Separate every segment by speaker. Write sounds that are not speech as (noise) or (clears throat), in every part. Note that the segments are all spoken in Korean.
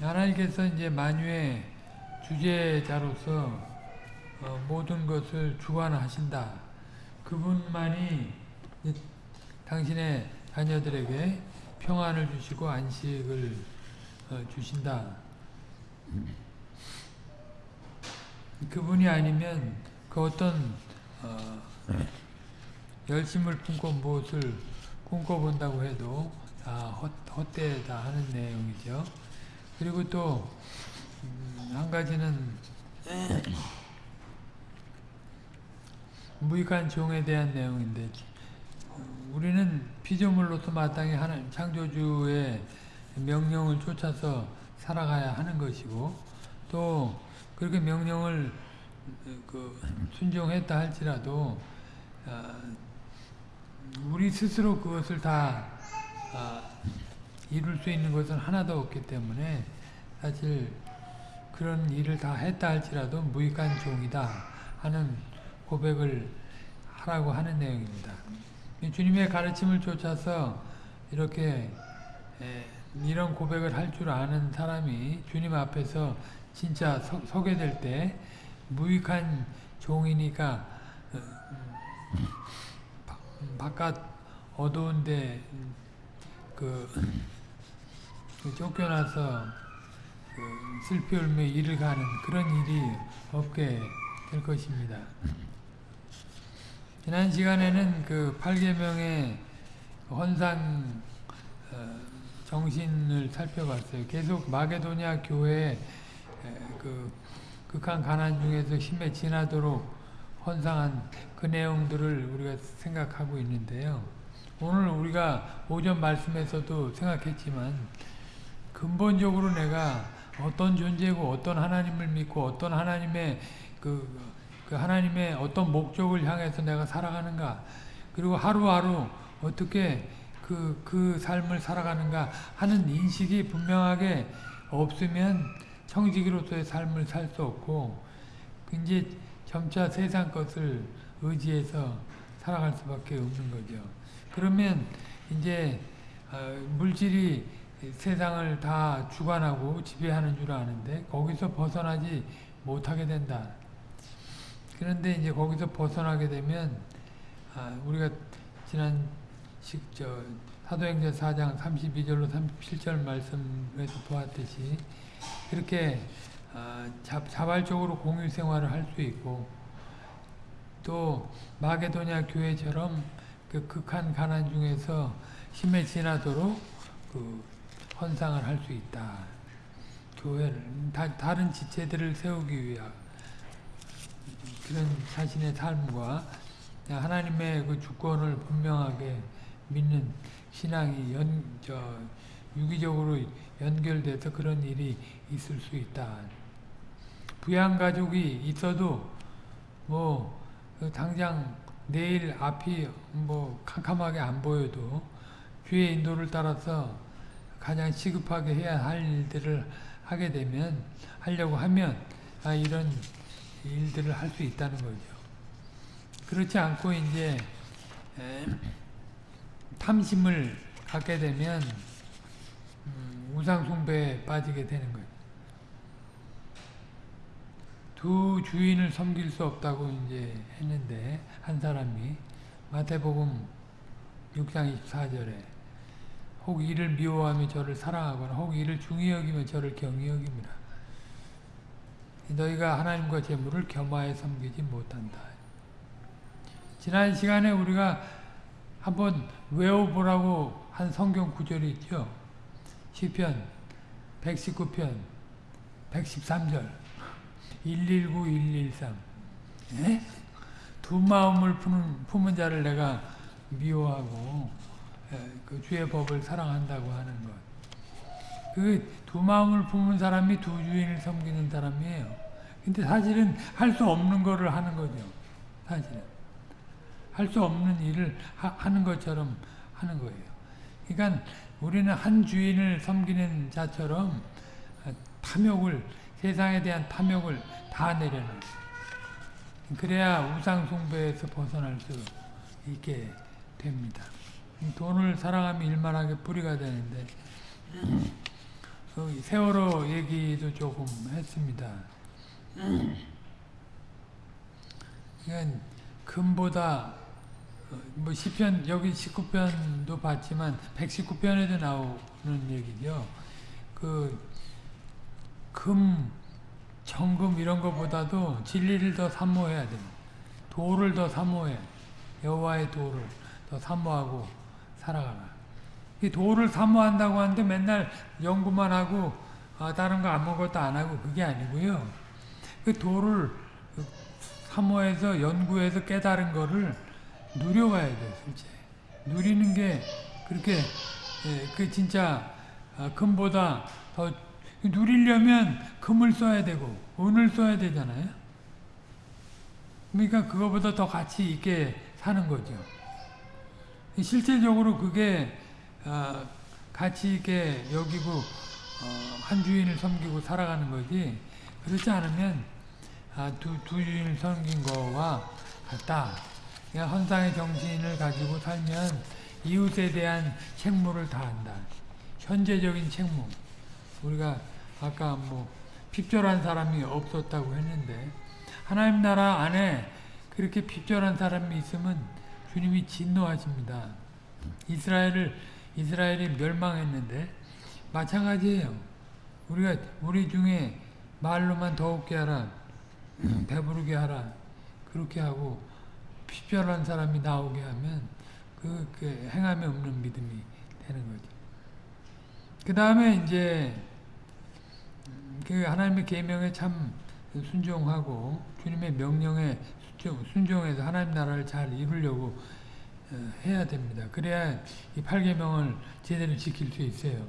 Speaker 1: 하나님께서 이제 만유의 주제자로서 어, 모든 것을 주관하신다. 그분만이 당신의 자녀들에게 평안을 주시고 안식을 어, 주신다. 그분이 아니면 그 어떤 어, 열심을 품고 무엇을 꿈꿔본다고 해도 다 헛, 헛되다 하는 내용이죠. 그리고 또한 음, 가지는 무익한 종에 대한 내용인데 우리는 피조물로서 마땅히 하나님 창조주의 명령을 쫓아서 살아가야 하는 것이고 또 그렇게 명령을 그 순종했다 할지라도 우리 스스로 그것을 다 이룰 수 있는 것은 하나도 없기 때문에 사실 그런 일을 다 했다 할지라도 무익한 종이다 하는 고백을 하라고 하는 내용입니다. 주님의 가르침을 쫓아서 이렇게 이런 고백을 할 줄 아는 사람이 주님 앞에서 진짜 서, 서게 될 때 무익한 종이니까 어, 바깥 어두운데 그, 그 쫓겨나서 그 슬피 울며 일을 가는 그런 일이 없게 될 것입니다. 지난 시간에는 그 8계명의 헌상 어, 정신을 살펴봤어요. 계속 마게도냐 교회 그 극한 가난 중에서 힘에 지나도록 헌상한 그 내용들을 우리가 생각하고 있는데요. 오늘 우리가 오전 말씀에서도 생각했지만 근본적으로 내가 어떤 존재고 어떤 하나님을 믿고 어떤 하나님의 그, 그 하나님의 어떤 목적을 향해서 내가 살아가는가 그리고 하루하루 어떻게 그, 그 삶을 살아가는가 하는 인식이 분명하게 없으면 청지기로서의 삶을 살 수 없고 이제 점차 세상 것을 의지해서 살아갈 수밖에 없는 거죠. 그러면 이제 어, 물질이 세상을 다 주관하고 지배하는 줄 아는데 거기서 벗어나지 못하게 된다. 그런데 이제 거기서 벗어나게 되면 아, 우리가 지난 식, 저, 사도행전 4장 32절로 37절 말씀에서 보았듯이 그렇게 어, 자발적으로 공유 생활을 할 수 있고 또 마게도냐 교회처럼 그 극한 가난 중에서 힘에 지나도록 그 헌상을 할 수 있다. 교회를 다, 다른 지체들을 세우기 위한 그런 자신의 삶과 하나님의 그 주권을 분명하게 믿는 신앙이 연, 저, 유기적으로 연결돼서 그런 일이 있을 수 있다. 부양가족이 있어도 뭐 당장 내일 앞이 뭐 캄캄하게 안 보여도 주의 인도를 따라서 가장 시급하게 해야 할 일들을 하게 되면 하려고 하면 아 이런 일들을 할 수 있다는 거죠. 그렇지 않고 이제 탐심을 갖게 되면 음, 우상 숭배에 빠지게 되는 거예요. 두 주인을 섬길 수 없다고 이제 했는데 한 사람이 마태복음 6장 24절에 혹 이를 미워하며 저를 사랑하거나 혹 이를 중히 여기며 저를 경히 여깁니다. 너희가 하나님과 재물을 겸하여 섬기지 못한다. 지난 시간에 우리가 한번 외워보라고 한 성경 구절이 있죠. 시편 119편 113절 119, 113 예? 두 마음을 품은, 품은 자를 내가 미워하고 예, 그 주의 법을 사랑한다고 하는 것. 그 두 마음을 품은 사람이 두 주인을 섬기는 사람이에요. 근데 사실은 할 수 없는 거를 하는 거죠. 사실은. 할 수 없는 일을 하, 는 것처럼 하는 거예요. 그러니까 우리는 한 주인을 섬기는 자처럼 탐욕을 세상에 대한 탐욕을 다 내려놓아요. 그래야 우상 숭배에서 벗어날 수 있게 됩니다. 돈을 사랑하면 일만하게 뿌리가 되는데 그 세월호 얘기도 조금 했습니다. 그러니까 금보다 어, 뭐 시편 여기 19편도 봤지만 119편에도 나오는 얘기죠. 그 금, 정금 이런 것보다도 진리를 더 사모해야 됩니다. 도를 더 사모해. 여호와의 도를 더 사모하고 살아가라. 이 도를 사모한다고 하는데 맨날 연구만 하고 아, 다른 거 아무것도 안 하고 그게 아니고요. 그 도를 사모해서 연구해서 깨달은 거를 누려가야 돼요, 실제. 누리는 게 그렇게 예, 그 진짜 아, 금보다 더 누리려면 금을 써야 되고 은을 써야 되잖아요. 그러니까 그거보다 더 가치 있게 사는 거죠. 실제적으로 그게 어, 가치 있게 여기고 어, 한 주인을 섬기고 살아가는 거지 그렇지 않으면 아, 두, 두 주인을 섬긴 거와 같다. 그냥 헌상의 정신을 가지고 살면 이웃에 대한 책무를 다한다. 현재적인 책무. 우리가 아까 뭐 핍절한 사람이 없었다고 했는데 하나님 나라 안에 그렇게 핍절한 사람이 있으면 주님이 진노하십니다. 이스라엘을 이스라엘이 멸망했는데 마찬가지예요. 우리가 우리 중에 말로만 더욱게 하라, 배부르게 하라 그렇게 하고 핍절한 사람이 나오게 하면 그, 그 행함에 없는 믿음이 되는 거죠. 그 다음에 이제 그 하나님의 계명에 참 순종하고 주님의 명령에 순종해서 하나님 나라를 잘 이루려고 어, 해야 됩니다. 그래야 이 8계명을 제대로 지킬 수 있어요.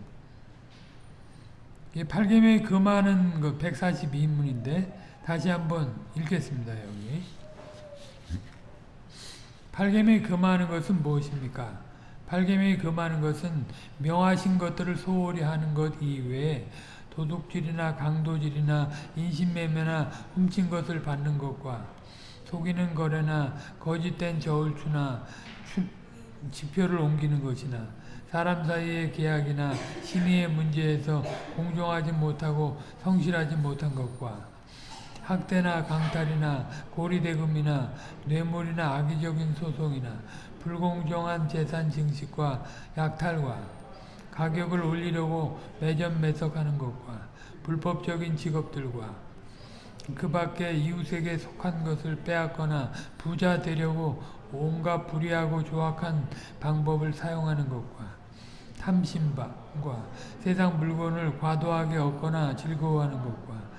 Speaker 1: 이 8계명이 금하는 그 142인문인데 다시 한번 읽겠습니다. 여기 8계명이 금하는 것은 무엇입니까? 8계명이 금하는 것은 명하신 것들을 소홀히 하는 것 이외에 도둑질이나 강도질이나 인신매매나 훔친 것을 받는 것과 속이는 거래나 거짓된 저울추나 지표를 옮기는 것이나 사람 사이의 계약이나 신의의 문제에서 공정하지 못하고 성실하지 못한 것과 학대나 강탈이나 고리대금이나 뇌물이나 악의적인 소송이나 불공정한 재산 증식과 약탈과 가격을 올리려고 매점 매석하는 것과 불법적인 직업들과 그 밖에 이웃에게 속한 것을 빼앗거나 부자 되려고 온갖 불의하고 조악한 방법을 사용하는 것과 탐심과 세상 물건을 과도하게 얻거나 즐거워하는 것과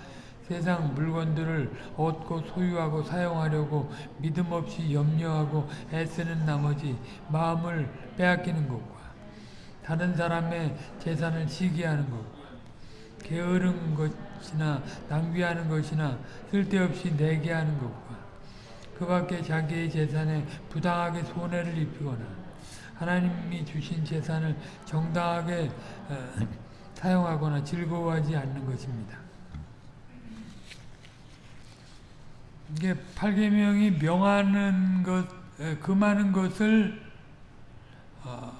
Speaker 1: 세상 물건들을 얻고 소유하고 사용하려고 믿음 없이 염려하고 애쓰는 나머지 마음을 빼앗기는 것과 다른 사람의 재산을 시기하는 것과 게으른 것 이나 낭비하는 것이나 쓸데없이 내게 하는 것과 그 밖에 자기의 재산에 부당하게 손해를 입히거나 하나님이 주신 재산을 정당하게 어, (clears throat) 사용하거나 즐거워하지 않는 것입니다. 이게 8계명이 명하는 것, 금하는 것을 어,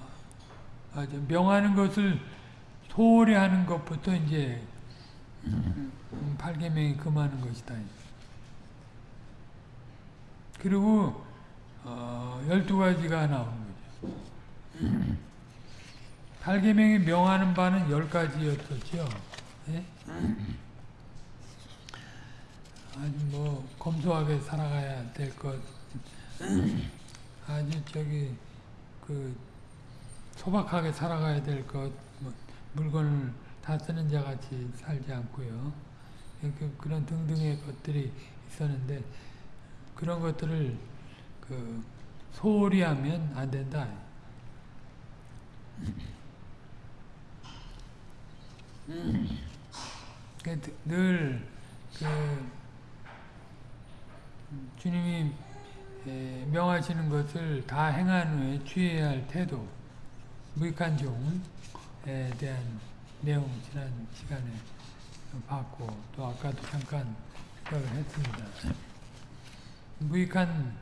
Speaker 1: 명하는 것을 소홀히 하는 것부터 이제 8계명이 금하는 것이다. 그리고 어, 12가지가 나오는 거죠. 8계명이 명하는 바는 10가지였었죠. 네? 아주 뭐 검소하게 살아가야 될 것, 아주 저기 그 소박하게 살아가야 될 것, 뭐 물건을 다 쓰는 자 같이 살지 않고요. 그, 그런 등등의 것들이 있었는데 그런 것들을 그 소홀히 하면 안 된다. 늘 그 주님이 명하시는 것을 다 행한 후에 취해야 할 태도, 무익한 종에 대한 내용 지난 시간에 봤고 또 아까도 잠깐 했습니다. 무익한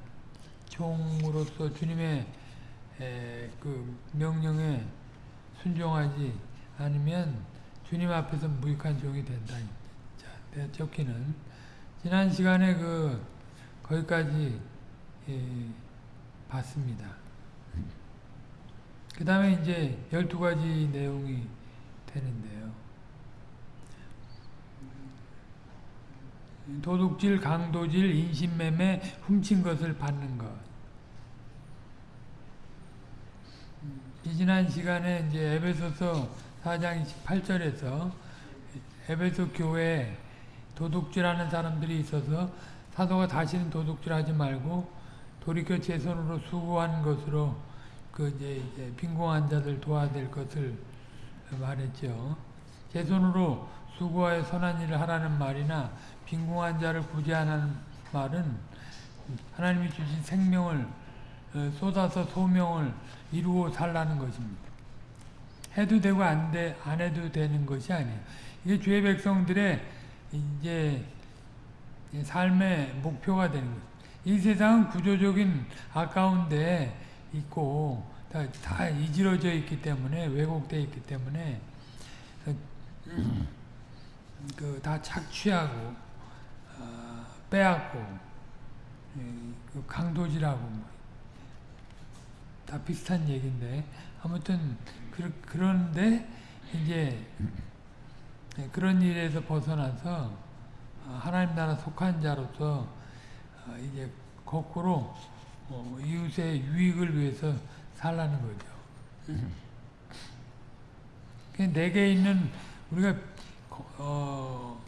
Speaker 1: 종으로서 주님의 그 명령에 순종하지 않으면 주님 앞에서 무익한 종이 된다. 자, 내 쫓기는 지난 시간에 그 거기까지 예, 봤습니다. 그 다음에 이제 12가지 내용이 되는데요. 도둑질, 강도질, 인신매매, 훔친 것을 받는 것. 지난 시간에 이제 에베소서 4장 28절에서 에베소 교회에 도둑질하는 사람들이 있어서 사도가 다시는 도둑질하지 말고 돌이켜 제 손으로 수고한 것으로 그 이제, 이제 빈공한 자들 도와야 될 것을 말했죠. 제 손으로 수고하여 선한 일을 하라는 말이나 빈공한 자를 구제하는 말은 하나님이 주신 생명을 어, 쏟아서 소명을 이루어 살라는 것입니다. 해도 되고 안, 돼, 안 해도 되는 것이 아니에요. 이게 주의 백성들의 이제 삶의 목표가 되는 거죠. 이 세상은 구조적인 아까운데 있고 다, 다 이지러져 있기 때문에 왜곡되어 있기 때문에 그 다 착취하고 어, 빼앗고 그 강도질하고 뭐 다 비슷한 얘기인데 아무튼 그, 그런데 이제 그런 일에서 벗어나서 하나님 나라 속한 자로서 이제 거꾸로 이웃의 유익을 위해서 살라는 거죠. 내게 있는 우리가 어,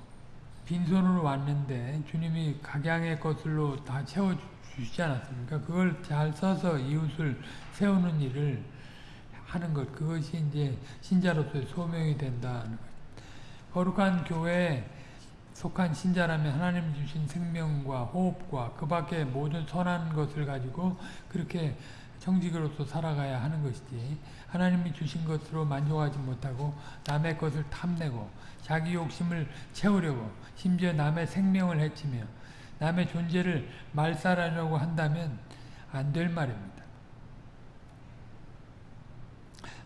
Speaker 1: 빈손으로 왔는데 주님이 각양의 것으로 다 채워주시지 않았습니까? 그걸 잘 써서 이웃을 세우는 일을 하는 것 그것이 이제 신자로서의 소명이 된다는 것. 거룩한 교회에 속한 신자라면 하나님 주신 생명과 호흡과 그 밖에 모든 선한 것을 가지고 그렇게 청직으로서 살아가야 하는 것이지 하나님이 주신 것으로 만족하지 못하고 남의 것을 탐내고 자기 욕심을 채우려고 심지어 남의 생명을 해치며 남의 존재를 말살하려고 한다면 안 될 말입니다.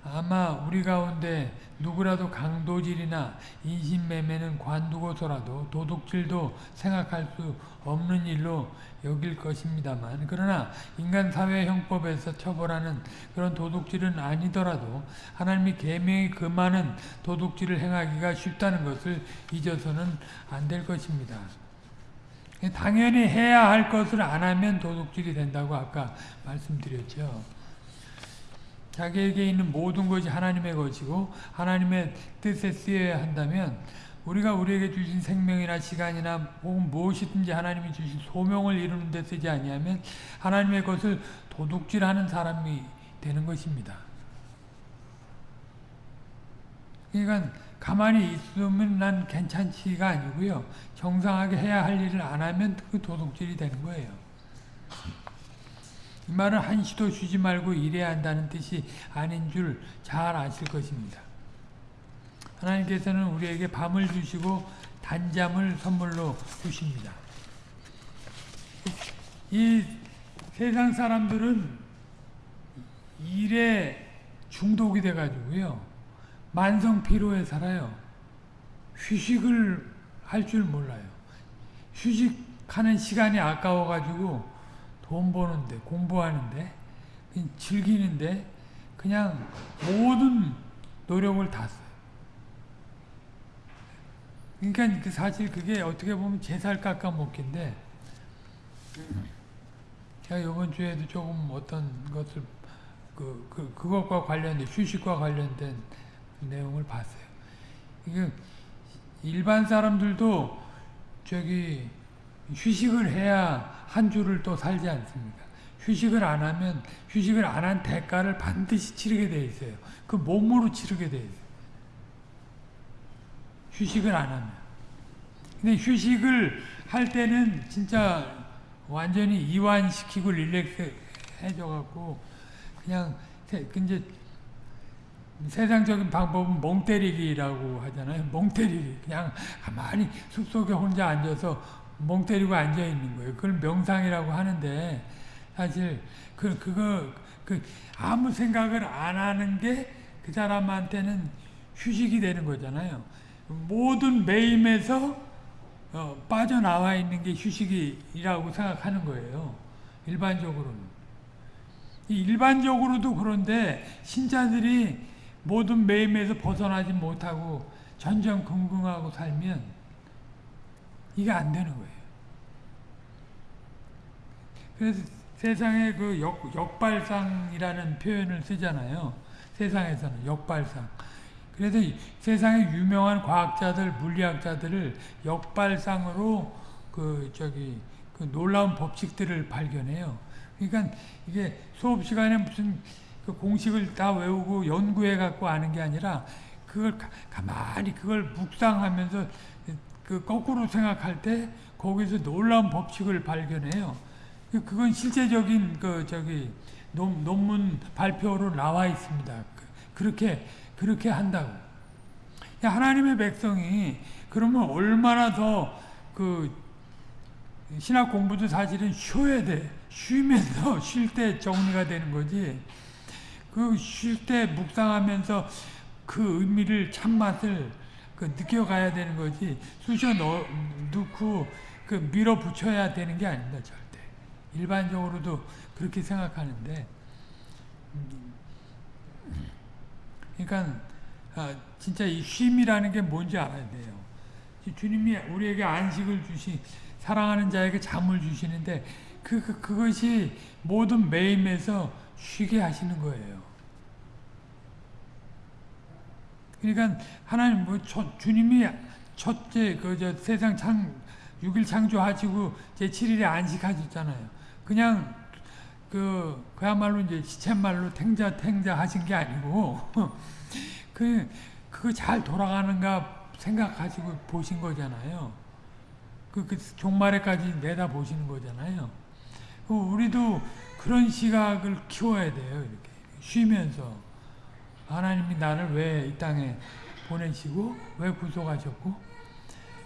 Speaker 1: 아마 우리 가운데 누구라도 강도질이나 인신매매는 관두고서라도 도둑질도 생각할 수 없는 일로 여길 것입니다만 그러나 인간 사회 형법에서 처벌하는 그런 도둑질은 아니더라도 하나님이 계명이 그 많은 도둑질을 행하기가 쉽다는 것을 잊어서는 안 될 것입니다. 당연히 해야 할 것을 안 하면 도둑질이 된다고 아까 말씀드렸죠. 자기에게 있는 모든 것이 하나님의 것이고 하나님의 뜻에 쓰여야 한다면 우리가 우리에게 주신 생명이나 시간이나 혹은 무엇이든지 하나님이 주신 소명을 이루는 데 쓰지 아니하면 하나님의 것을 도둑질하는 사람이 되는 것입니다. 그러니까 가만히 있으면 난 괜찮지가 아니고요. 정상하게 해야 할 일을 안 하면 그 도둑질이 되는 거예요. 이 말은 한시도 쉬지 말고 일해야 한다는 뜻이 아닌 줄 잘 아실 것입니다. 하나님께서는 우리에게 밤을 주시고 단잠을 선물로 주십니다. 이 세상 사람들은 일에 중독이 돼가지고요. 만성 피로에 살아요. 휴식을 할 줄 몰라요. 휴식하는 시간이 아까워가지고 돈 버는데 공부하는데 즐기는데 그냥 모든 노력을 다 써요. 그러니까 사실 그게 어떻게 보면 제살 깎아 먹기인데 제가 이번 주에도 조금 어떤 것을 그, 그, 그것과 관련된 휴식과 관련된 내용을 봤어요. 이게 일반 사람들도 저기 휴식을 해야 한 주를 또 살지 않습니까? 휴식을 안 하면 휴식을 안 한 대가를 반드시 치르게 돼 있어요. 그 몸으로 치르게 돼 있어요. 휴식을 안 하면. 근데 휴식을 할 때는 진짜 완전히 이완시키고 릴렉스 해줘갖고 그냥 이제 세상적인 방법은 멍 때리기라고 하잖아요. 멍 때리기. 그냥 가만히 숲속에 혼자 앉아서 멍 때리고 앉아 있는 거예요. 그걸 명상이라고 하는데 사실 그 그거 그 아무 생각을 안 하는 게 그 사람한테는 휴식이 되는 거잖아요. 모든 매임에서 어, 빠져나와 있는 게 휴식이라고 생각하는 거예요. 일반적으로는. 이 일반적으로도 그런데 신자들이 모든 매임에서 벗어나지 못하고 전전긍긍하고 살면 이게 안 되는 거예요. 그래서 세상에 그 역, 역발상이라는 표현을 쓰잖아요. 세상에서는 역발상. 그래서 세상에 유명한 과학자들, 물리학자들을 역발상으로 그 저기 그 놀라운 법칙들을 발견해요. 그러니까 이게 수업 시간에 무슨 그 공식을 다 외우고 연구해 갖고 아는 게 아니라 그걸 가, 만히 그걸 묵상하면서 그 거꾸로 생각할 때 거기서 놀라운 법칙을 발견해요. 그, 그건 실제적인 그 저기 논, 논문 발표로 나와 있습니다. 그, 그렇게 그렇게 한다고. 하나님의 백성이 그러면 얼마나 더 그 신학 공부도 사실은 쉬어야 돼. 쉬면서 쉴 때 정리가 되는 거지. 그 쉴 때 묵상하면서 그 의미를 참맛을 그 느껴가야 되는 거지. 쑤셔 넣, 넣고 그 밀어붙여야 되는 게 아닙니다. 절대. 일반적으로도 그렇게 생각하는데 그러니까 아, 진짜 이 쉼이라는 게 뭔지 알아야 돼요. 주님이 우리에게 안식을 주시 사랑하는 자에게 잠을 주시는데 그, 그 그것이 모든 매임에서 쉬게 하시는 거예요. 그러니까 하나님 뭐 첫, 주님이 첫째 그 저 세상 창 6일 창조하시고 제 7일에 안식하셨잖아요. 그냥 그 그야말로 이제 시쳇말로 탱자 탱자 하신 게 아니고 (laughs) 그 그거 잘 돌아가는가 생각하시고 보신 거잖아요. 그, 그 종말에까지 내다 보시는 거잖아요. 그 우리도 그런 시각을 키워야 돼요. 이렇게 쉬면서 하나님이 나를 왜 이 땅에 보내시고 왜 구속하셨고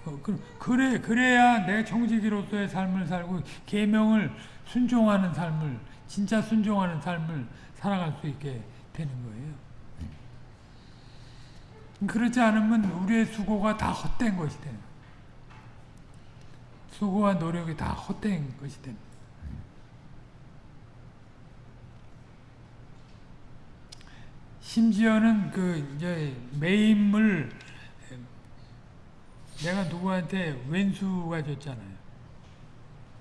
Speaker 1: 어, 그, 그래 그래야 내 정직이로서의 삶을 살고 계명을 순종하는 삶을 진짜 순종하는 삶을 살아갈 수 있게 되는 거예요. 그렇지 않으면 우리의 수고가 다 헛된 것이 되는 수고와 노력이 다 헛된 것이 됩니다. 심지어는 그 이제 매임을 내가 누구한테 왼수가 줬잖아요.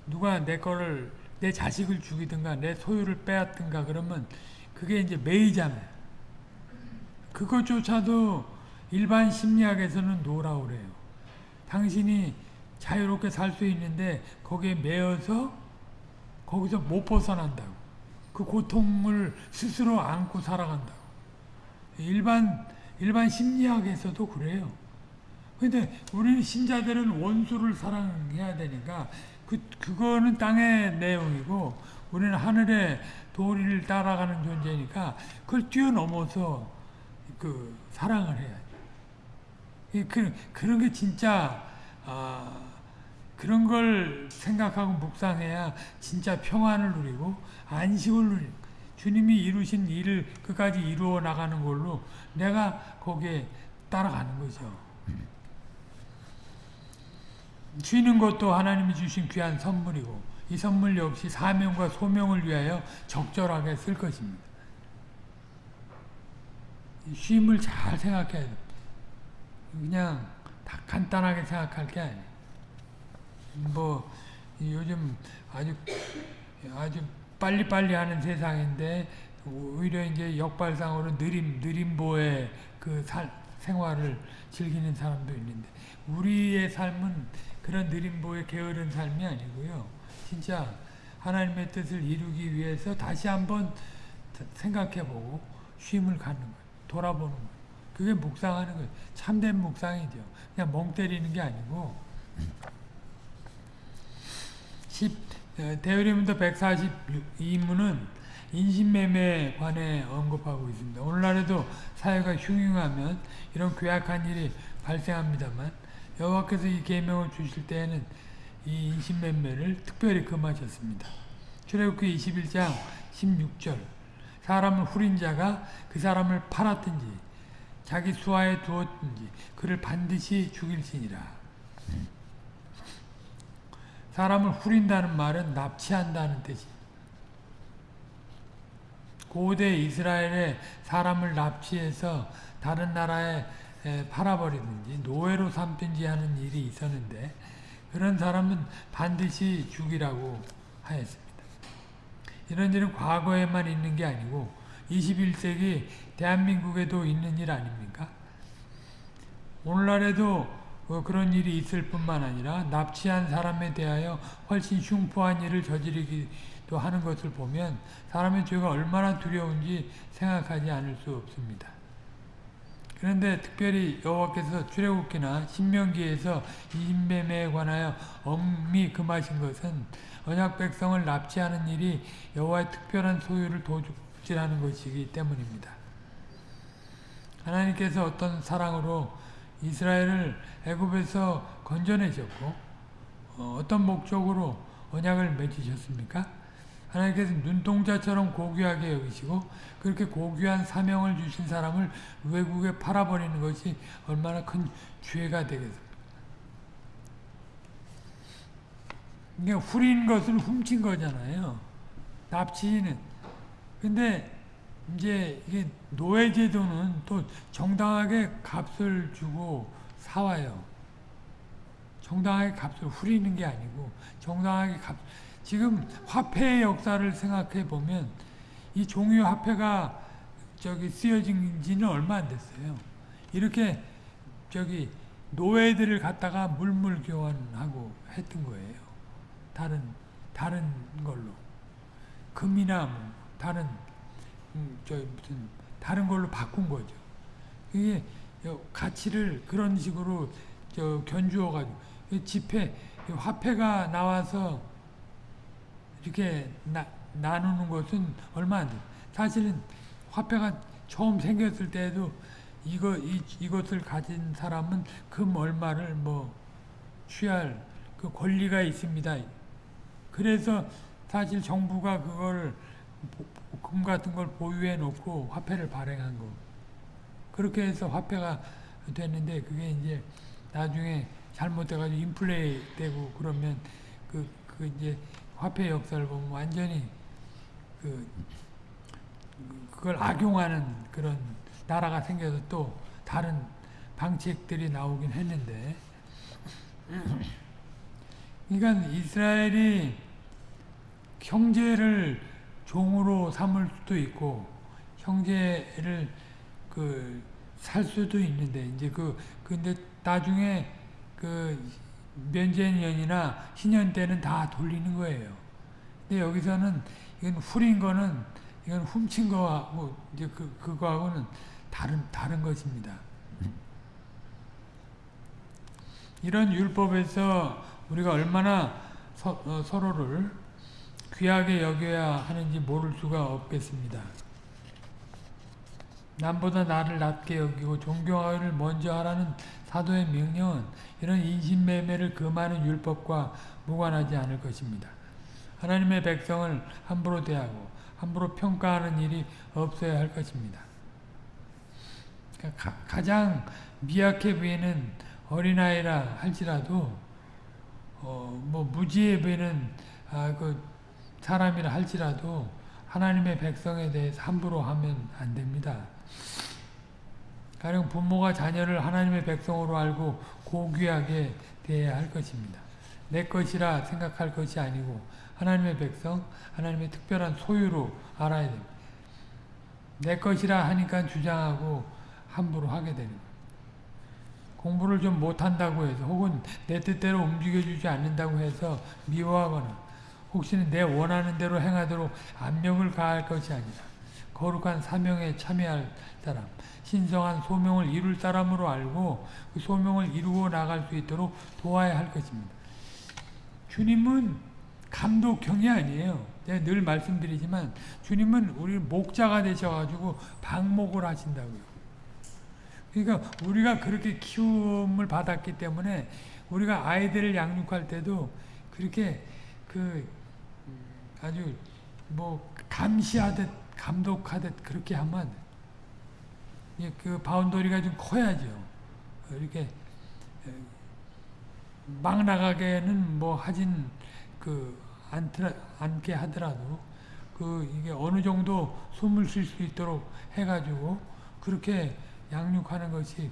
Speaker 1: 누가 내 거를 내 자식을 죽이든가 내 소유를 빼앗든가 그러면 그게 이제 매이잖아요. 그것조차도 일반 심리학에서는 노라고 그래요. 당신이 자유롭게 살 수 있는데 거기에 매여서 거기서 못 벗어난다고. 그 고통을 스스로 안고 살아간다고. 일반 일반 심리학에서도 그래요. 근데 우리 신자들은 원수를 사랑해야 되니까 그 그거는 땅의 내용이고 우리는 하늘의 도리를 따라가는 존재니까 그걸 뛰어넘어서 그 사랑을 해야지. 그 그런 게 진짜 아 그런 걸 생각하고 묵상해야 진짜 평안을 누리고 안식을 누리고 주님이 이루신 일을 끝까지 이루어 나가는 걸로 내가 거기에 따라가는 거죠. 쉬는 것도 하나님이 주신 귀한 선물이고 이 선물 역시 사명과 소명을 위하여 적절하게 쓸 것입니다. 쉼을 잘 생각해야 돼. 그냥 다 간단하게 생각할 게 아니에요. 뭐 요즘 아주 아주 빨리빨리 하는 세상인데 오히려 이제 역발상으로 느림 느림보의 그 살, 생활을 즐기는 사람도 있는데 우리의 삶은 그런 느림보의 게으른 삶이 아니고요. 진짜 하나님의 뜻을 이루기 위해서 다시 한번 생각해보고 쉼을 갖는 거예요. 돌아보는 거예요. 그게 묵상하는 거예요. 참된 묵상이죠. 그냥 멍 때리는 게 아니고 10, 대의림도 142문은 인신매매에 관해 언급하고 있습니다. 오늘날에도 사회가 흉흉하면 이런 괴악한 일이 발생합니다만 여호와께서 이 계명을 주실 때에는 이 인신매매를 특별히 금하셨습니다. 출애굽기 21장 16절 사람을 후린 자가 그 사람을 팔았든지 자기 수하에 두었든지 그를 반드시 죽일지니라. 사람을 후린다는 말은 납치한다는 뜻이. 고대 이스라엘에 사람을 납치해서 다른 나라에 팔아버리든지 노예로 삼든지 하는 일이 있었는데 그런 사람은 반드시 죽이라고 하였습니다. 이런 일은 과거에만 있는 게 아니고 21세기 대한민국에도 있는 일 아닙니까? 오늘날에도 그런 일이 있을 뿐만 아니라 납치한 사람에 대하여 훨씬 흉포한 일을 저지르기도 하는 것을 보면 사람의 죄가 얼마나 두려운지 생각하지 않을 수 없습니다. 그런데 특별히 여호와께서 출애굽기나 신명기에서 인뱀에 관하여 엄히 금하신 것은 언약 백성을 납치하는 일이 여호와의 특별한 소유를 도둑질하는 것이기 때문입니다. 하나님께서 어떤 사랑으로 이스라엘을 애굽에서 건져내셨고 어, 떤 목적으로 언약을 맺으셨습니까? 하나님께서 눈동자처럼 고귀하게 여기시고 그렇게 고귀한 사명을 주신 사람을 외국에 팔아버리는 것이 얼마나 큰 죄가 되겠습니까? 후린 것을 훔친 거잖아요. 납치는. 근데 이제 이게 노예제도는 또 정당하게 값을 주고 사와요. 정당하게 값을 후리는 게 아니고 정당하게 값 지금 화폐의 역사를 생각해 보면 이 종이 화폐가 저기 쓰여진 지는 얼마 안 됐어요. 이렇게 저기 노예들을 갖다가 물물 교환하고 했던 거예요. 다른 다른 걸로 금이나 뭐 다른 음, 저 무슨 다른 걸로 바꾼 거죠. 이게 가치를 그런 식으로 저 견주어 가지고 지폐 화폐가 나와서 이렇게 나, 나누는 것은 얼마 안 돼. 사실은 화폐가 처음 생겼을 때에도 이거 이, 이것을 가진 사람은 금 얼마를 뭐 취할 그 권리가 있습니다. 그래서 사실 정부가 그걸 금 같은 걸 보유해 놓고 화폐를 발행한 거. 그렇게 해서 화폐가 됐는데 그게 이제 나중에 잘못돼가지고 인플레이 되고 그러면 그, 그 이제 화폐 역사를 보면 완전히 그, 그걸 악용하는 그런 나라가 생겨서 또 다른 방책들이 나오긴 했는데 그러니까 이스라엘이 형제를 종으로 삼을 수도 있고 형제를 그 살 수도 있는데 이제 그 근데 나중에 그 면제년이나 신년 때는 다 돌리는 거예요. 근데 여기서는 이건 후린 거는 이건 훔친 거하고 이제 그 그거하고는 다른 다른 것입니다. 이런 율법에서 우리가 얼마나 서, 어, 서로를 귀하게 여겨야 하는지 모를 수가 없겠습니다. 남보다 나를 낮게 여기고 존경하기를 먼저 하라는 사도의 명령은 이런 인신매매를 금하는 율법과 무관하지 않을 것입니다. 하나님의 백성을 함부로 대하고 함부로 평가하는 일이 없어야 할 것입니다. 그러니까 가, 장 미약해 보이는 어린아이라 할지라도 어, 뭐 무지해 보이는 아, 그 사람이라 할지라도 하나님의 백성에 대해서 함부로 하면 안 됩니다. 가령 부모가 자녀를 하나님의 백성으로 알고 고귀하게 대해야 할 것입니다. 내 것이라 생각할 것이 아니고 하나님의 백성, 하나님의 특별한 소유로 알아야 됩니다. 내 것이라 하니까 주장하고 함부로 하게 되는 거예요. 공부를 좀 못한다고 해서 혹은 내 뜻대로 움직여주지 않는다고 해서 미워하거나 혹시는 내 원하는 대로 행하도록 압력을 가할 것이 아니라 거룩한 사명에 참여할 사람, 신성한 소명을 이룰 사람으로 알고 그 소명을 이루어 나갈 수 있도록 도와야 할 것입니다. 주님은 감독형이 아니에요. 제가 늘 말씀드리지만 주님은 우리 목자가 되셔가지고 방목을 하신다고요. 그러니까 우리가 그렇게 키움을 받았기 때문에 우리가 아이들을 양육할 때도 그렇게 그 아주 뭐 감시하듯 감독하듯 그렇게 하면 그 바운더리가 좀 커야죠. 이렇게 막 나가게는 뭐 하진 그 않더라, 않게 하더라도 그 이게 어느 정도 숨을 쉴 수 있도록 해가지고 그렇게 양육하는 것이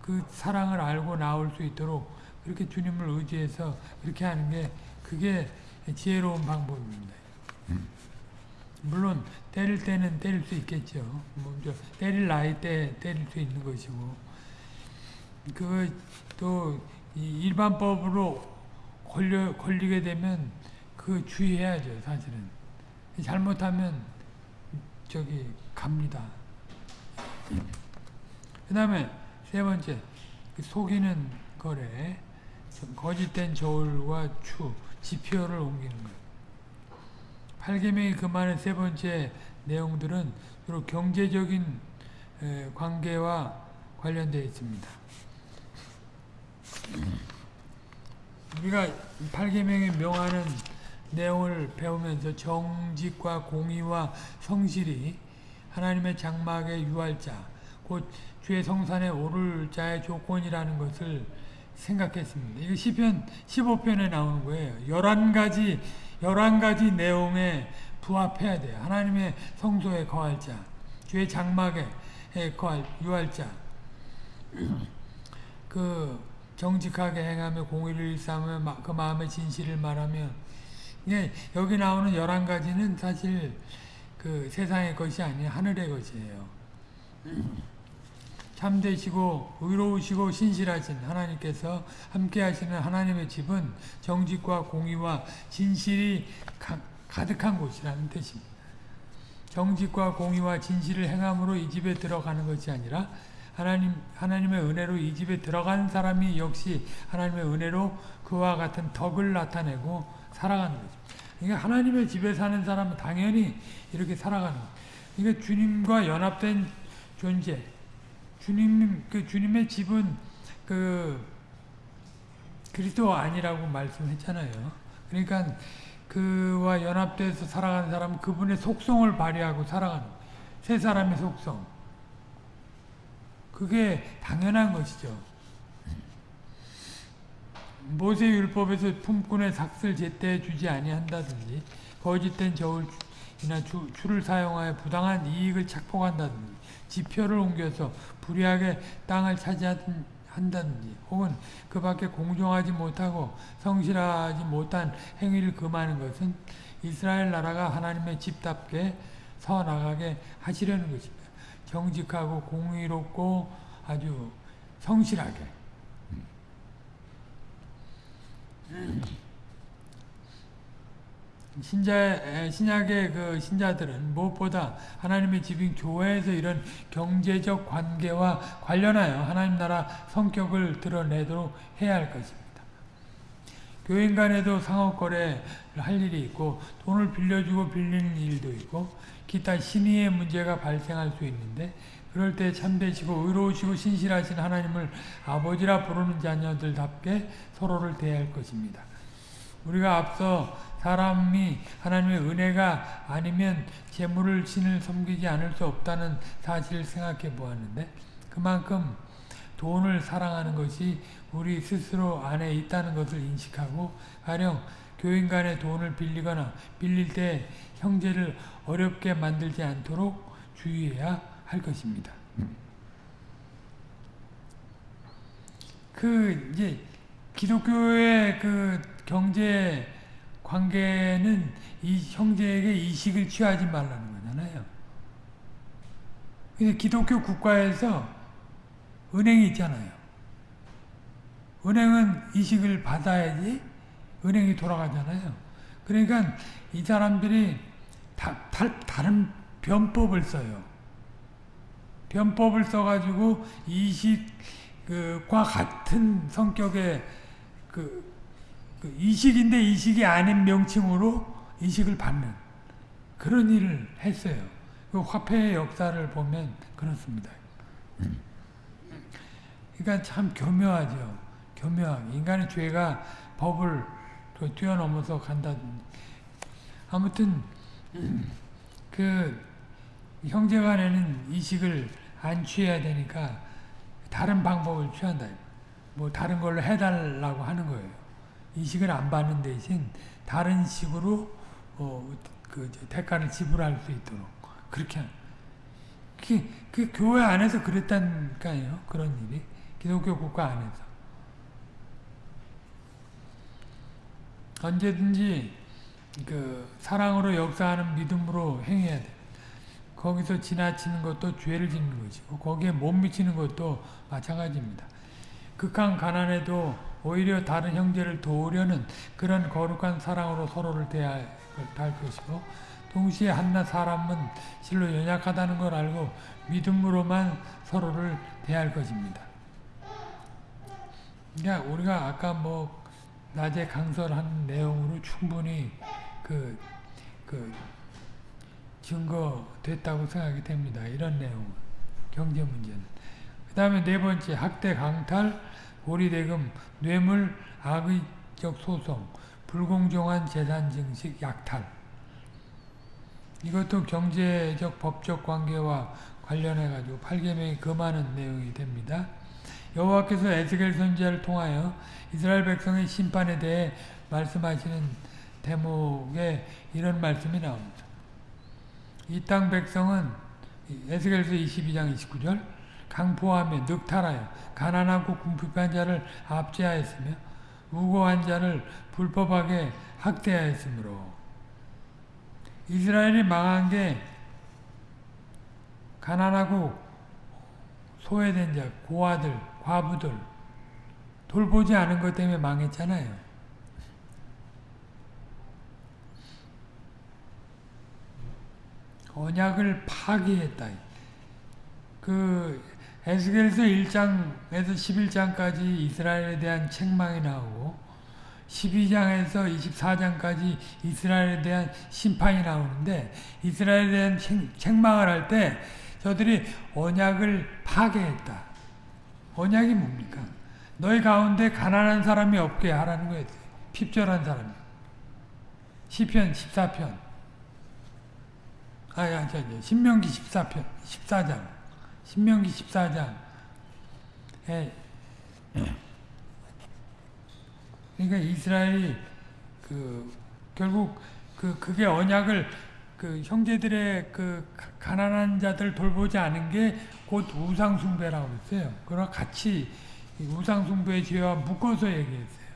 Speaker 1: 그 사랑을 알고 나올 수 있도록 그렇게 주님을 의지해서 그렇게 하는 게 그게 지혜로운 방법입니다. 물론 때릴 때는 때릴 수 있겠죠. 뭐 때릴 나이 때 때릴 수 있는 것이고 그또 일반법으로 걸려 걸리게 되면 그 주의해야죠. 사실은 잘못하면 저기 갑니다. 그 다음에 세 번째 그 속이는 거래 거짓된 저울과 추 지표를 옮기는 것 8계명이 그만의 세 번째 내용들은 주로 경제적인 관계와 관련되어 있습니다. 우리가 8계명에 명하는 내용을 배우면서 정직과 공의와 성실이 하나님의 장막의 유할자, 곧 주의 성산에 오를 자의 조건이라는 것을 생각했습니다. 이거 시편 15편에 나오는 거예요. 11가지 11가지 내용에 부합해야 돼요. 하나님의 성소에 거할 자, 주의 장막에 거할 유할 자. 그 정직하게 행하며 공의를 일삼으며 그 마음의 진실을 말하며 예, 여기 나오는 11가지는 사실 그 세상의 것이 아닌 하늘의 것이에요. (clears throat) 참되시고 의로우시고 신실하신 하나님께서 함께 하시는 하나님의 집은 정직과 공의와 진실이 가, 가득한 곳이라는 뜻입니다. 정직과 공의와 진실을 행함으로 이 집에 들어가는 것이 아니라 하나님, 하나님의 은혜로 이 집에 들어간 사람이 역시 하나님의 은혜로 그와 같은 덕을 나타내고 살아가는 거죠. 그러니까 하나님의 집에 사는 사람은 당연히 이렇게 살아가는 거예요. 그러니까 주님과 연합된 존재, 주님, 그 주님의 집은 그 그리스도 아니라고 말씀했잖아요. 그러니까 그와 연합돼서 살아가는 사람은 그분의 속성을 발휘하고 살아가는 새 사람의 속성. 그게 당연한 것이죠. 모세 율법에서 품꾼의 삭슬 제때 주지 아니한다든지 거짓된 저울이나 주, 줄을 사용하여 부당한 이익을 착복한다든지 지표를 옮겨서 불의하게 땅을 차지한다든지 혹은 그 밖에 공정하지 못하고 성실하지 못한 행위를 금하는 것은 이스라엘 나라가 하나님의 집답게 서 나가게 하시려는 것입니다. 정직하고 공의롭고 아주 성실하게 신자, 신약의 그 신자들은 무엇보다 하나님의 집인 교회에서 이런 경제적 관계와 관련하여 하나님 나라 성격을 드러내도록 해야 할 것입니다. 교인 간에도 상업거래를 할 일이 있고 돈을 빌려주고 빌리는 일도 있고 기타 신의의 문제가 발생할 수 있는데 그럴 때 참되시고 의로우시고 신실하신 하나님을 아버지라 부르는 자녀들답게 서로를 대할 것입니다. 우리가 앞서 사람이 하나님의 은혜가 아니면 재물을 신을 섬기지 않을 수 없다는 사실을 생각해 보았는데 그만큼 돈을 사랑하는 것이 우리 스스로 안에 있다는 것을 인식하고 가령 교인 간에 돈을 빌리거나 빌릴 때 형제를 어렵게 만들지 않도록 주의해야 할 것입니다. 그 이제 기독교의 그 경제 관계는 이 형제에게 이식을 취하지 말라는 거잖아요. 근데 기독교 국가에서 은행이 있잖아요. 은행은 이식을 받아야지 은행이 돌아가잖아요. 그러니까 이 사람들이 다, 다, 다른 변법을 써요. 변법을 써가지고 이식과 같은 성격의 그 그 이식인데 이식이 아닌 명칭으로 이식을 받는 그런 일을 했어요. 그 화폐의 역사를 보면 그렇습니다. 그러니까 참 교묘하죠. 교묘하게. 인간의 죄가 법을 뛰어넘어서 간다든지. 아무튼, 그, 형제간에는 이식을 안 취해야 되니까 다른 방법을 취한다. 뭐 다른 걸로 해달라고 하는 거예요. 이식을 안 받는 대신 다른 식으로 어, 그 대가를 지불할 수 있도록 그렇게. 그, 그 교회 안에서 그랬다니까요. 그런 일이 기독교 국가 안에서 언제든지 그 사랑으로 역사하는 믿음으로 행해야 돼. 거기서 지나치는 것도 죄를 짓는 것이고 거기에 못 미치는 것도 마찬가지입니다. 극한 가난에도 오히려 다른 형제를 도우려는 그런 거룩한 사랑으로 서로를 대할 것이고 동시에 한낱 사람은 실로 연약하다는 걸 알고 믿음으로만 서로를 대할 것입니다. 그러니까 우리가 아까 뭐 낮에 강설한 내용으로 충분히 그, 그 증거됐다고 생각이 됩니다. 이런 내용은 경제 문제는. 그 다음에 네 번째 학대 강탈 고리대금 뇌물 악의적 소송 불공정한 재산 증식 약탈 이것도 경제적 법적 관계와 관련해 가지고 8계명이 금하는 내용이 됩니다. 여호와께서 에스겔 선지자를 통하여 이스라엘 백성의 심판에 대해 말씀하시는 대목에 이런 말씀이 나옵니다. 이 땅 백성은 에스겔서 22장 29절 강포하며 늑탈하여 가난하고 궁핍한 자를 압제하였으며 우고한 자를 불법하게 학대하였으므로 이스라엘이 망한 게 가난하고 소외된 자, 고아들, 과부들 돌보지 않은 것 때문에 망했잖아요. 언약을 파기했다. 그 에스겔서 1장에서 11장까지 이스라엘에 대한 책망이 나오고 12장에서 24장까지 이스라엘에 대한 심판이 나오는데 이스라엘에 대한 책, 망을 할 때 저들이 언약을 파괴했다. 언약이 뭡니까? 너희 가운데 가난한 사람이 없게 하라는 거예요. 핍절한 사람이. 시편 14편. 아, 야, 저, 저, 신명기 14편, 14장. 신명기 14장. 에, 그러니까 이스라엘이 그 결국 그 그게 언약을 그 형제들의 그 가난한 자들 돌보지 않은 게 곧 우상 숭배라고 했어요. 그러 같이 우상 숭배의 죄와 묶어서 얘기했어요.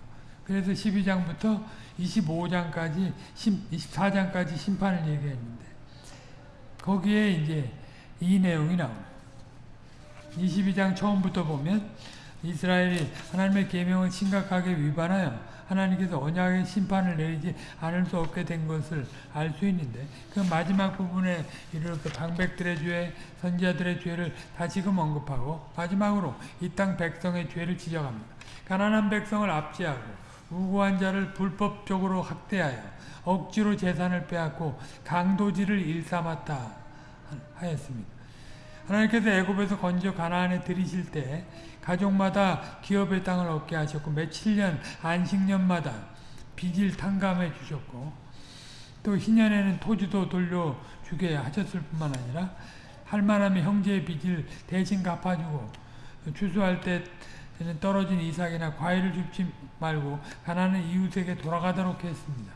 Speaker 1: 그래서 12장부터 25장까지 24장까지 심판을 얘기했는데 거기에 이제 이 내용이 나옵니다. 22장 처음부터 보면 이스라엘이 하나님의 계명을 심각하게 위반하여 하나님께서 언약의 심판을 내리지 않을 수 없게 된 것을 알 수 있는데 그 마지막 부분에 이르러서 방백들의 죄, 선지자들의 죄를 다지금 언급하고 마지막으로 이 땅 백성의 죄를 지적합니다. 가난한 백성을 압제하고 우고한 자를 불법적으로 학대하여 억지로 재산을 빼앗고 강도질을 일삼았다 하였습니다. 하나님께서 애굽에서 건져 가나안에 들이실 때 가족마다 기업의 땅을 얻게 하셨고 며칠 년 안식년마다 빚을 탕감해 주셨고 또 희년에는 토지도 돌려주게 하셨을 뿐만 아니라 할만하면 형제의 빚을 대신 갚아주고 추수할 때는 떨어진 이삭이나 과일을 줍지 말고 가난한 이웃에게 돌아가도록 했습니다.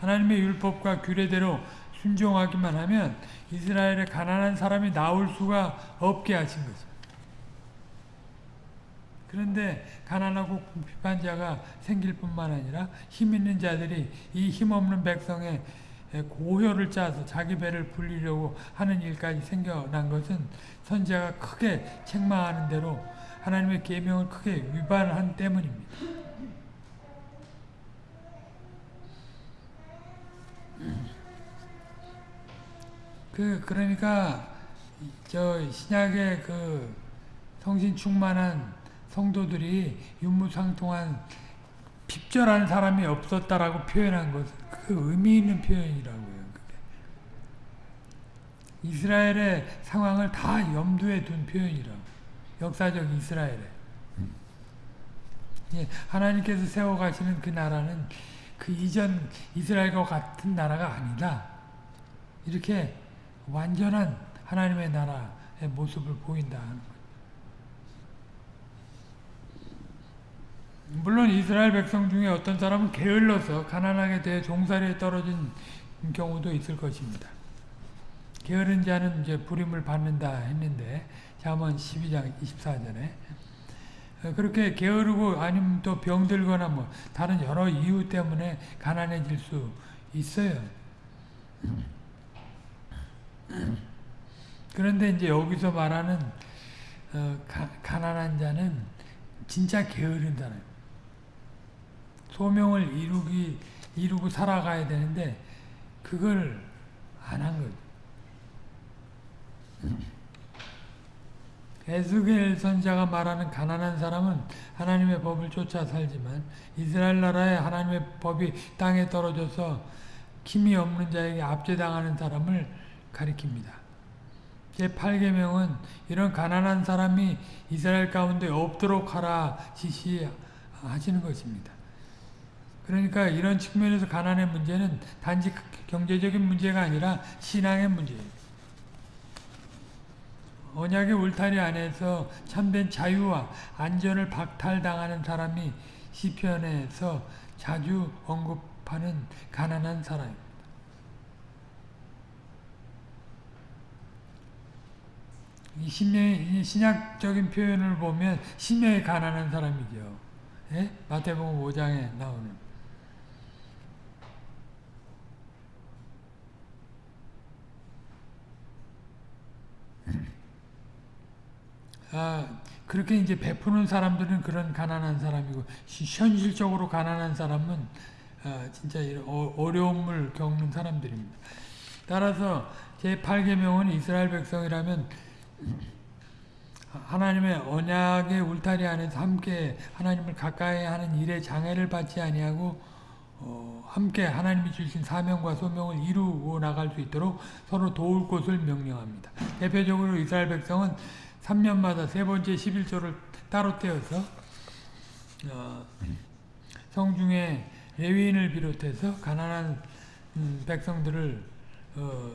Speaker 1: 하나님의 율법과 규례대로 순종하기만 하면 이스라엘에 가난한 사람이 나올 수가 없게 하신 거죠. 그런데 가난하고 궁핍한 자가 생길 뿐만 아니라 힘 있는 자들이 이 힘없는 백성의 고효를 짜서 자기 배를 불리려고 하는 일까지 생겨난 것은 선지자가 크게 책망하는 대로 하나님의 계명을 크게 위반한 때문입니다. 그 그러니까 저 신약의 그 성신 충만한 성도들이 윤무상통한 핍절한 사람이 없었다라고 표현한 것, 그 의미 있는 표현이라고요. 이스라엘의 상황을 다 염두에 둔 표현이라고. 역사적 이스라엘에. 예, 하나님께서 세워가시는 그 나라는 그 이전 이스라엘과 같은 나라가 아니다. 이렇게 완전한 하나님의 나라에 모습을 보인다 하는 거죠. 물론 이스라엘 백성 중에 어떤 사람은 게을러서 가난하게 돼 종살이에 떨어진 경우도 있을 것입니다. 게으른 자는 이제 부림을 받는다 했는데 잠언 12장 24절에 그렇게 게으르고 아니면 또 병들거나 뭐 다른 여러 이유 때문에 가난해질 수 있어요. 그런데 이제 여기서 말하는 어, 가, 가난한 자는 진짜 게으른 사람. 소명을 이루기 이루고 살아가야 되는데 그걸 안 한 거죠. 에스겔 선자가 말하는 가난한 사람은 하나님의 법을 쫓아 살지만 이스라엘 나라에 하나님의 법이 땅에 떨어져서 힘이 없는 자에게 압제당하는 사람을 가리킵니다. 제8계명은 이런 가난한 사람이 이스라엘 가운데 없도록 하라 지시하시는 것입니다. 그러니까 이런 측면에서 가난의 문제는 단지 경제적인 문제가 아니라 신앙의 문제예요. 언약의 울타리 안에서 참된 자유와 안전을 박탈당하는 사람이 시편에서 자주 언급하는 가난한 사람입니다. 이 심의, 신약적인 표현을 보면 심의 가난한 사람이죠. 예? 마태복음 5장에 나오는. 아, 그렇게 이제 베푸는 사람들은 그런 가난한 사람이고 현실적으로 가난한 사람은 아, 진짜 어, 어려움을 겪는 사람들입니다. 따라서 제8계명은 이스라엘 백성이라면 하나님의 언약의 울타리 안에서 함께 하나님을 가까이 하는 일에 장애를 받지 아니하고 어, 함께 하나님이 주신 사명과 소명을 이루고 나갈 수 있도록 서로 도울 것을 명령합니다. 대표적으로 이스라엘 백성은 3년마다 세 번째 11조를 따로 떼어서 어, 성중에 레위인을 비롯해서 가난한 음, 백성들을 어,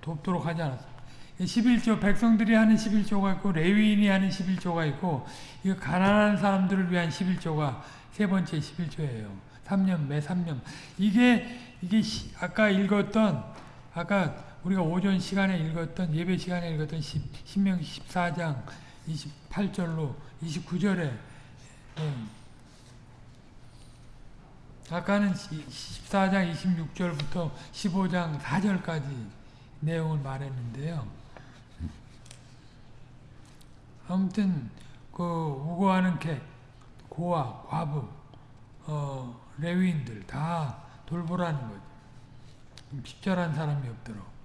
Speaker 1: 돕도록 하지 않았습니다. 11조 백성들이 하는 11조가 있고 레위인이 하는 11조가 있고 이 가난한 사람들을 위한 11조가 세 번째 11조예요. 3년 매 3년 이게 이게 시, 아까 읽었던 아까 우리가 오전 시간에 읽었던 예배 시간에 읽었던 10, 신명 14장 28절로 29절에 음. 아까는 14장 26절부터 15장 4절까지 내용을 말했는데요. 아무튼 그 우고하는 객, 고아, 과부, 어, 레위인들 다 돌보라는 거죠. 식절한 사람이 없도록.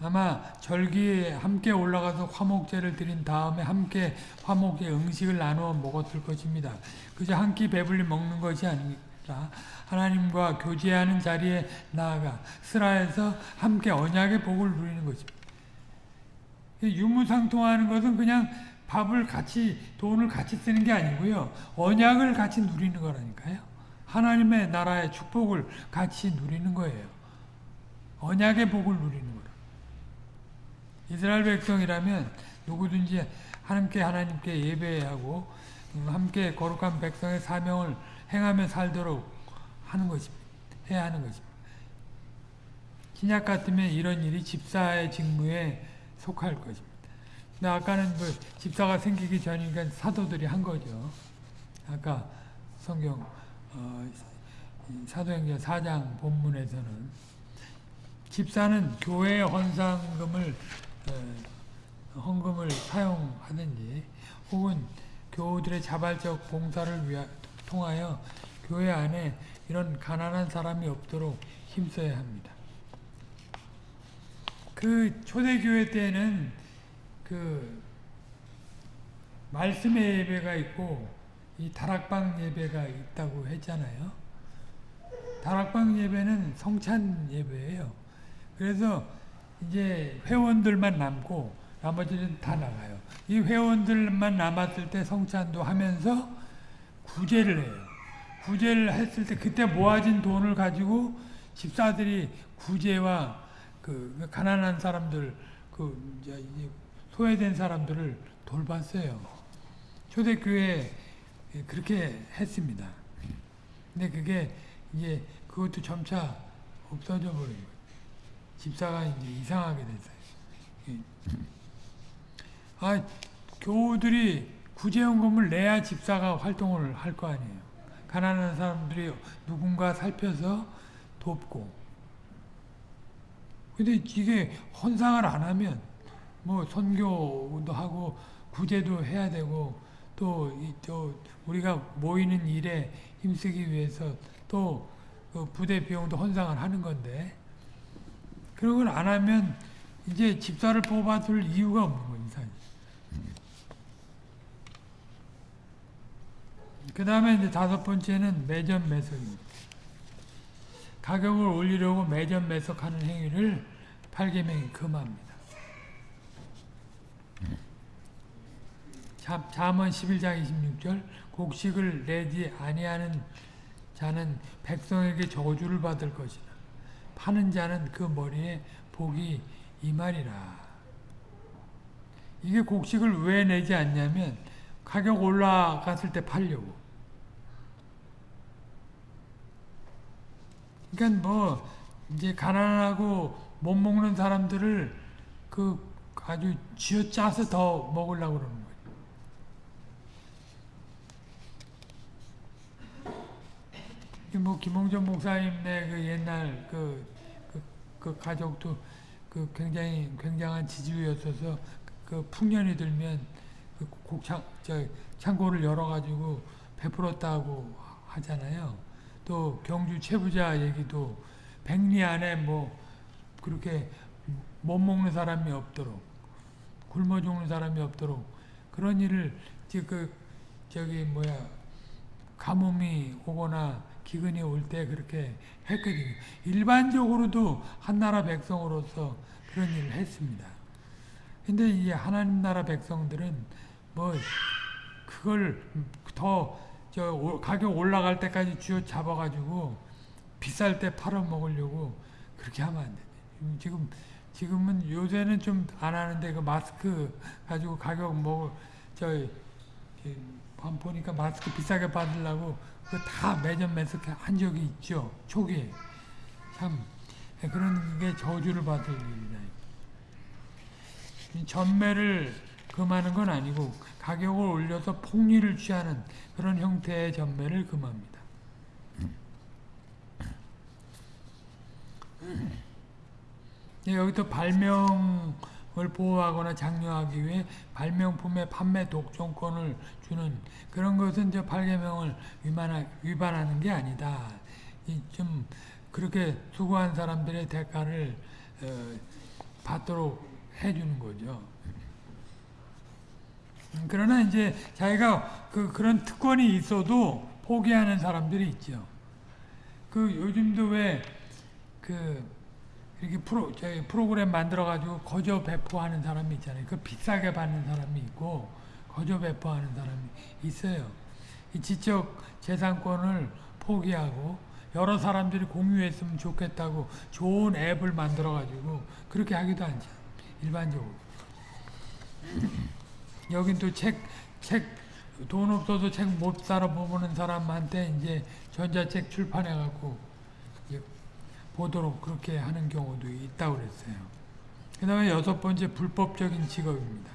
Speaker 1: 아마 절기에 함께 올라가서 화목제를 드린 다음에 함께 화목의 음식을 나누어 먹었을 것입니다. 그저 한 끼 배불리 먹는 것이 아니라 하나님과 교제하는 자리에 나아가 스라에서 함께 언약의 복을 누리는 것입니다. 유무상통하는 것은 그냥 밥을 같이 돈을 같이 쓰는 게 아니고요. 언약을 같이 누리는 거라니까요. 하나님의 나라의 축복을 같이 누리는 거예요. 언약의 복을 누리는 거라. 이스라엘 백성이라면 누구든지 함께 하나님께 예배하고 함께 거룩한 백성의 사명을 행하며 살도록 하는 것입니다. 해야 하는 것입니다. 신약 같으면 이런 일이 집사의 직무에 속할 것입니다. 근데 아까는 그 집사가 생기기 전이니까 사도들이 한 거죠. 아까 성경 어, 사도행전 4장 본문에서는 집사는 교회 헌상금을 어, 헌금을 사용하든지 혹은 교우들의 자발적 봉사를 위하, 통하여 교회 안에 이런 가난한 사람이 없도록 힘써야 합니다. 그 초대교회 때는 그 말씀의 예배가 있고 이 다락방 예배가 있다고 했잖아요. 다락방 예배는 성찬 예배예요. 그래서 이제 회원들만 남고 나머지는 다 나가요. 이 회원들만 남았을 때 성찬도 하면서 구제를 해요. 구제를 했을 때 그때 모아진 돈을 가지고 집사들이 구제와 그 가난한 사람들 그 이제 소외된 사람들을 돌봤어요. 초대교회 그렇게 했습니다. 근데 그게 이제 그것도 점차 없어져 버리고 집사가 이제 이상하게 됐어요. 예. 아 교우들이 구제연금을 내야 집사가 활동을 할 거 아니에요. 가난한 사람들이 누군가 살펴서 돕고. 근데 이게 헌상을 안 하면 뭐 선교도 하고 구제도 해야 되고 또또 우리가 모이는 일에 힘쓰기 위해서 또 그 부대 비용도 헌상을 하는 건데 걸안 하면 이제 집사를 뽑아줄 이유가 없는 거예요. 그 다음에 이제 다섯 번째는 매점 매석입니다. 가격을 올리려고 매점 매석하는 행위를 팔계명이 금합니다. 자, 잠언 11장 26절 곡식을 내지 아니하는 자는 백성에게 저주를 받을 것이나 파는 자는 그 머리에 복이 이 말이라. 이게 곡식을 왜 내지 않냐면 가격 올라갔을 때 팔려고. 그러니까 뭐 이제 가난하고 못 먹는 사람들을 그 아주 쥐어 짜서 더 먹으려고 그러는 거예요. 뭐 김홍전 목사님네 그 옛날 그, 그, 그 가족도 그 굉장히 굉장한 지주였어서 그 풍년이 들면 그 곡창 저 창고를 열어 가지고 베풀었다고 하잖아요. 또 경주 최부자 얘기도 백리 안에 뭐 그렇게 못 먹는 사람이 없도록 굶어 죽는 사람이 없도록 그런 일을 그 저기 뭐야 가뭄이 오거나 기근이 올 때 그렇게 했거든요. 일반적으로도 한 나라 백성으로서 그런 일을 했습니다. 근데 이 하나님 나라 백성들은 뭐 그걸 더 저 가격 올라갈 때까지 쥐어 잡아가지고 비쌀 때 팔아 먹으려고 그렇게 하면 안 돼. 지금 지금은 요새는 좀 안 하는데 그 마스크 가지고 가격 뭐저 보니까 마스크 비싸게 받으려고 그다 매점 매석한 적이 있죠. 초기에. 참 그런 게 저주를 받을 일이다. 전매를 금하는 건 아니고 가격을 올려서 폭리를 취하는 그런 형태의 전매를 금합니다. 네, 여기도 발명 을 보호하거나 장려하기 위해 발명품의 판매 독점권을 주는 그런 것은 저 8계명을 위반하는 게 아니다. 좀 그렇게 수고한 사람들의 대가를 어, 받도록 해주는 거죠. 그러나 이제 자기가 그 그런 특권이 있어도 포기하는 사람들이 있죠. 그 요즘도 왜그 이렇게 프로 저희 프로그램 만들어 가지고 거저 배포하는 사람이 있잖아요. 그 비싸게 받는 사람이 있고 거저 배포하는 사람이 있어요. 이 지적 재산권을 포기하고 여러 사람들이 공유했으면 좋겠다고 좋은 앱을 만들어 가지고 그렇게 하기도 하죠. 일반적으로. (clears throat) 여긴 또 책, 책, 돈 없어도 책못 사러 보는 사람한테 이제 전자책 출판해갖고 보도록 그렇게 하는 경우도 있다고 그랬어요. 그 다음에 여섯 번째 불법적인 직업입니다.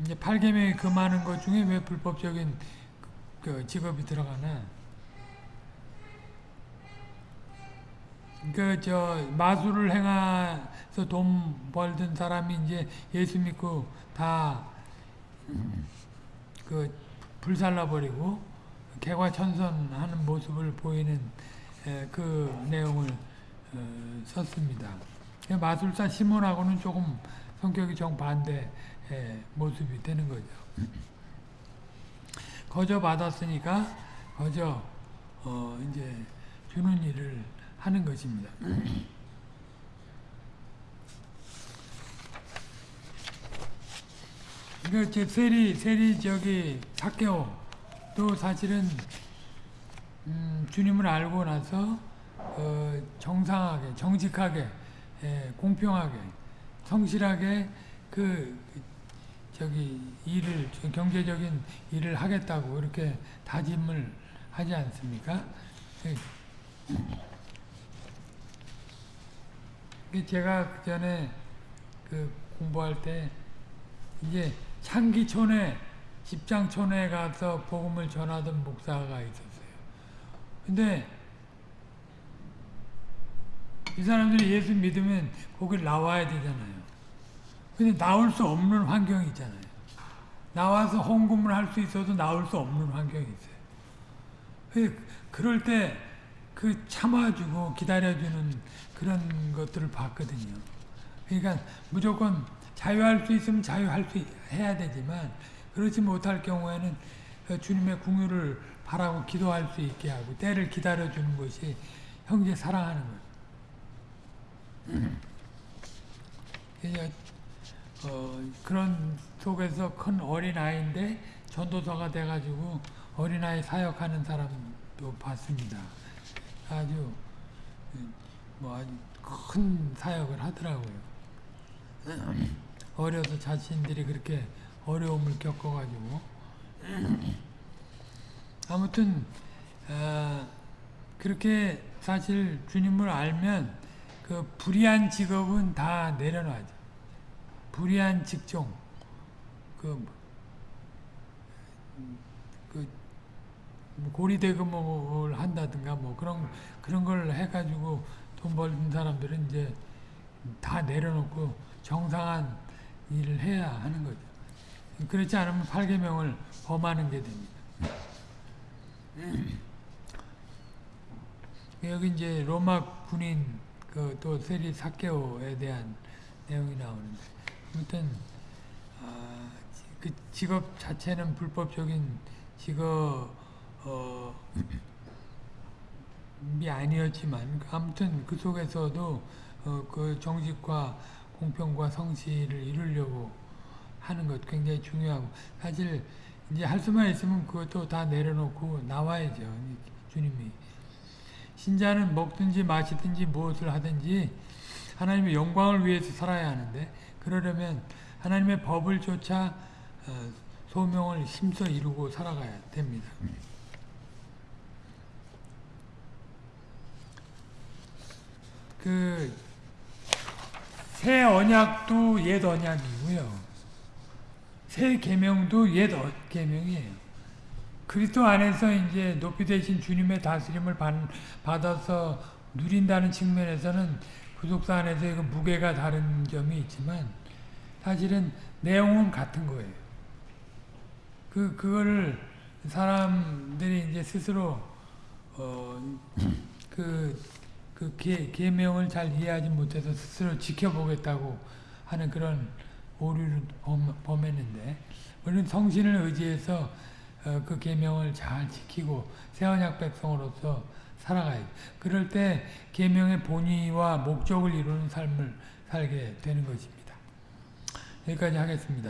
Speaker 1: 이제 8계명이 금하는 것 중에 왜 불법적인 그 직업이 들어가나? 그, 저, 마술을 행해서 돈 벌던 사람이 이제 예수 믿고 다, 그, 불살라 버리고, 개과천선하는 모습을 보이는 그 내용을 어, 썼습니다. 마술사 시몬하고는 조금 성격이 정반대 모습이 되는 거죠. 거저 받았으니까 거저 어 이제 주는 일을 하는 것입니다. 그 세리 세리 저기 사케오 또 사실은 음, 주님을 알고 나서 어, 정상하게 정직하게 예, 공평하게 성실하게 그 저기 일을 경제적인 일을 하겠다고 이렇게 다짐을 하지 않습니까? 그그 제가 그 전에 그 공부할 때 이제 창기촌에 집장촌에 가서 복음을 전하던 목사가 있었어요. 근데 이 사람들이 예수 믿으면 거기 나와야 되잖아요. 근데 나올 수 없는 환경이 있잖아요. 나와서 헌금을 할 수 있어도 나올 수 없는 환경이 있어요. 그- 그럴 때 그 참아주고 기다려주는 그런 것들을 봤거든요. 그러니까 무조건 자유할 수 있으면 자유할 수 있- 해야 되지만 그렇지 못할 경우에는 그 주님의 궁유를 바라고 기도할 수 있게 하고 때를 기다려주는 것이 형제 사랑하는. 그래서 어, 그런 속에서 큰 어린아이인데 전도사가 돼가지고 어린아이 사역하는 사람도 봤습니다. 아주 뭐 아주 큰 사역을 하더라고요. 어려서 자신들이 그렇게 어려움을 겪어가지고 아무튼 아, 그렇게 사실 주님을 알면 그 불의한 직업은 다 내려놔죠. 불의한 직종 그, 그 고리대금을 한다든가 뭐 그런 그런 걸 해가지고 돈 벌는 사람들은 이제 다 내려놓고 정상한 일을 해야 하는 거죠. 그렇지 않으면 8계명을 범하는 게 됩니다. 여기 이제 로마 군인 그 또 세리 사케오에 대한 내용이 나오는데 아무튼 아, 그 직업 자체는 불법적인 직업 어, 이 아니었지만 아무튼 그 속에서도 어, 그 정직과 공평과 성실을 이루려고 하는 것 굉장히 중요하고 사실 이제 할 수만 있으면 그것도 다 내려놓고 나와야죠 주님이 신자는 먹든지 마시든지 무엇을 하든지 하나님의 영광을 위해서 살아야 하는데 그러려면 하나님의 법을 쫓아 어, 소명을 힘써 이루고 살아가야 됩니다. 그 새 언약도 옛 언약이고요. 새 계명도 옛 어- 계명이에요. 그리스도 안에서 이제 높이 되신 주님의 다스림을 받, 받아서 누린다는 측면에서는 구속사 안에서 그 무게가 다른 점이 있지만 사실은 내용은 같은 거예요. 그 그거를 사람들이 이제 스스로 어그 (clears throat) 그 계, 계명을 잘 이해하지 못해서 스스로 지켜보겠다고 하는 그런 오류를 범, 범했는데 우리는 성신을 의지해서 어, 그 계명을 잘 지키고 새 언약 백성으로서 살아가야 돼. 그럴 때 계명의 본의와 목적을 이루는 삶을 살게 되는 것입니다. 여기까지 하겠습니다.